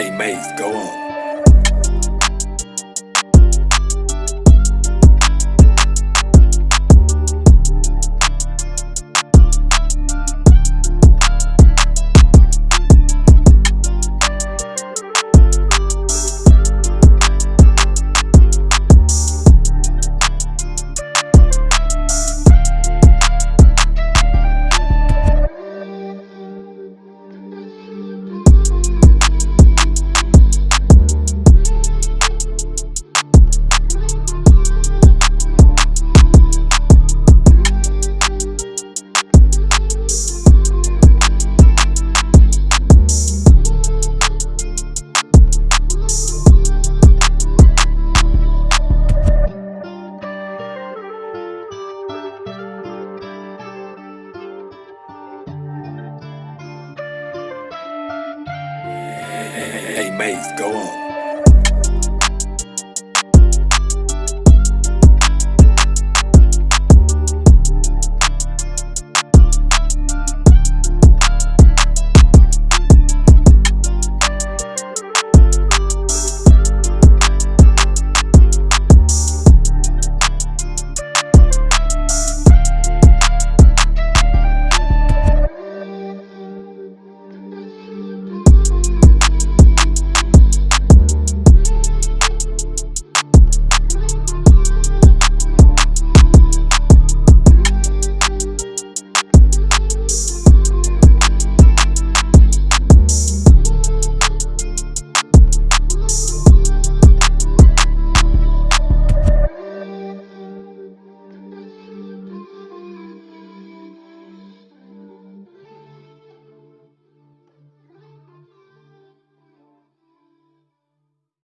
Hey, Maze, go on. Hey, Maze, go on.